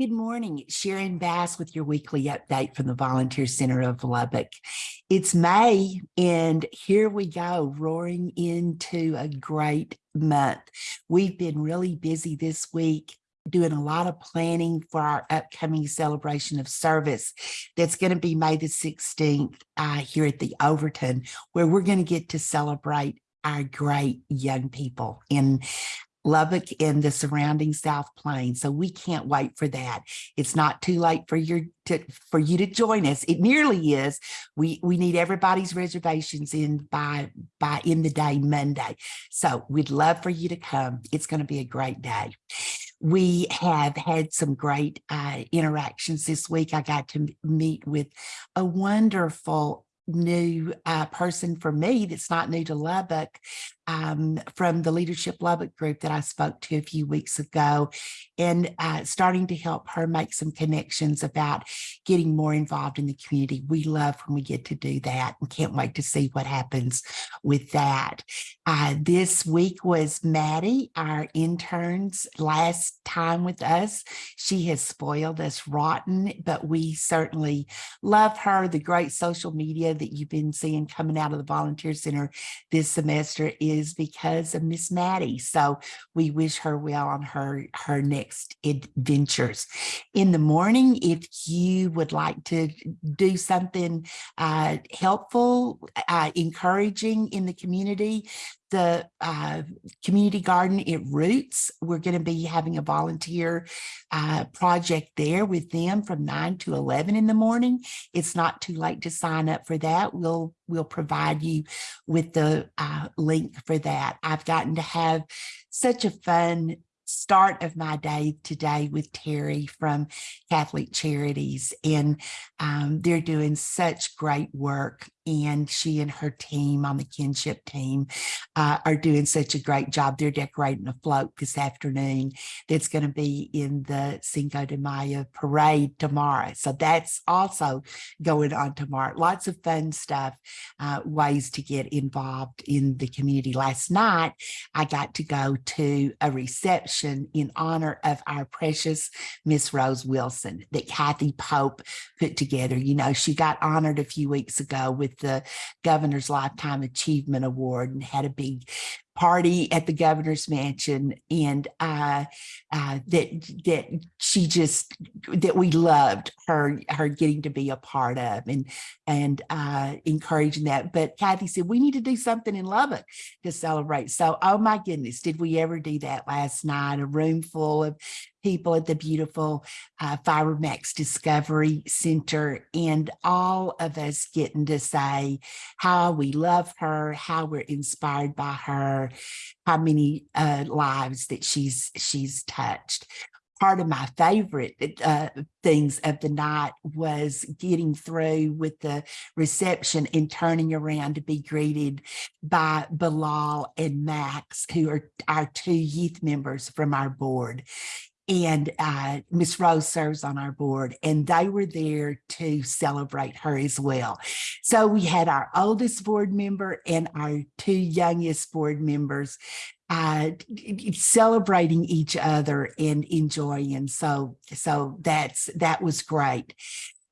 Good morning, Sharon Bass with your weekly update from the Volunteer Center of Lubbock. It's May and here we go, roaring into a great month. We've been really busy this week doing a lot of planning for our upcoming celebration of service that's going to be May the 16th uh, here at the Overton, where we're going to get to celebrate our great young people. And Lubbock and the surrounding South Plains. So we can't wait for that. It's not too late for your to, for you to join us. It nearly is. We we need everybody's reservations in by by in the day Monday. So we'd love for you to come. It's going to be a great day. We have had some great uh, interactions this week. I got to meet with a wonderful new uh, person for me that's not new to Lubbock um, from the Leadership Lubbock group that I spoke to a few weeks ago and uh, starting to help her make some connections about getting more involved in the community. We love when we get to do that and can't wait to see what happens with that. Uh, this week was Maddie, our intern's last time with us. She has spoiled us rotten, but we certainly love her. The great social media that you've been seeing coming out of the Volunteer Center this semester is is because of Miss Maddie. So we wish her well on her, her next adventures. In the morning, if you would like to do something uh, helpful, uh, encouraging in the community, the uh, community garden at Roots. We're going to be having a volunteer uh, project there with them from 9 to 11 in the morning. It's not too late to sign up for that. We'll we'll provide you with the uh, link for that. I've gotten to have such a fun start of my day today with Terry from Catholic Charities and um, they're doing such great work and she and her team on the kinship team uh, are doing such a great job. They're decorating a float this afternoon that's going to be in the Cinco de Mayo parade tomorrow. So that's also going on tomorrow. Lots of fun stuff, uh, ways to get involved in the community. Last night, I got to go to a reception in honor of our precious Miss Rose Wilson that Kathy Pope put together. You know, she got honored a few weeks ago with with the Governor's Lifetime Achievement Award and had a big party at the governor's mansion and uh, uh, that that she just that we loved her her getting to be a part of and and uh, encouraging that. But Kathy said we need to do something in Lubbock to celebrate. So oh my goodness did we ever do that last night? A room full of people at the beautiful uh, FiberMax Discovery Center and all of us getting to say how we love her, how we're inspired by her, how many uh, lives that she's she's touched. Part of my favorite uh, things of the night was getting through with the reception and turning around to be greeted by Bilal and Max, who are our two youth members from our board and uh, Miss Rose serves on our board, and they were there to celebrate her as well. So we had our oldest board member and our two youngest board members uh, celebrating each other and enjoying. So, so that's that was great.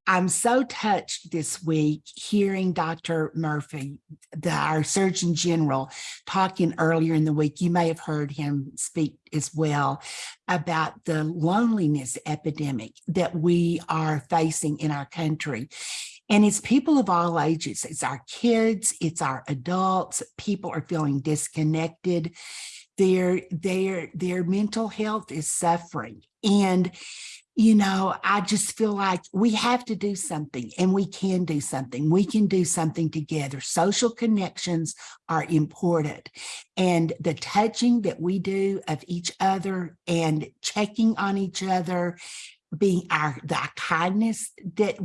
I'm so touched this week hearing Dr. Murthy, the, our Surgeon General, talking earlier in the week. You may have heard him speak as well about the loneliness epidemic that we are facing in our country. And it's people of all ages. It's our kids, it's our adults. People are feeling disconnected. Their, their, their mental health is suffering. And you know, I just feel like we have to do something and we can do something. We can do something together. Social connections are important. And the touching that we do of each other and checking on each other being our the kindness that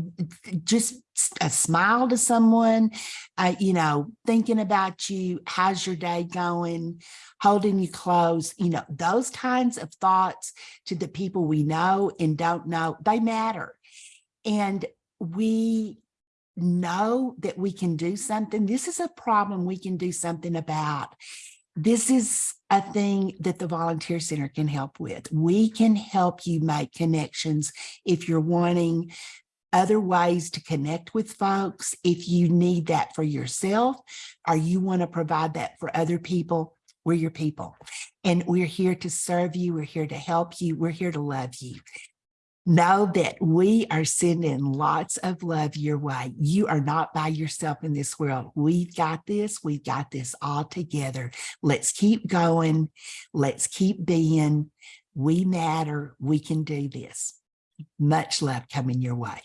just a smile to someone uh, you know thinking about you how's your day going holding you close you know those kinds of thoughts to the people we know and don't know they matter. And we know that we can do something. This is a problem we can do something about this is a thing that the volunteer center can help with. We can help you make connections if you're wanting other ways to connect with folks. If you need that for yourself or you want to provide that for other people, we're your people. And we're here to serve you. We're here to help you. We're here to love you. Know that we are sending lots of love your way. You are not by yourself in this world. We've got this. We've got this all together. Let's keep going. Let's keep being. We matter. We can do this. Much love coming your way.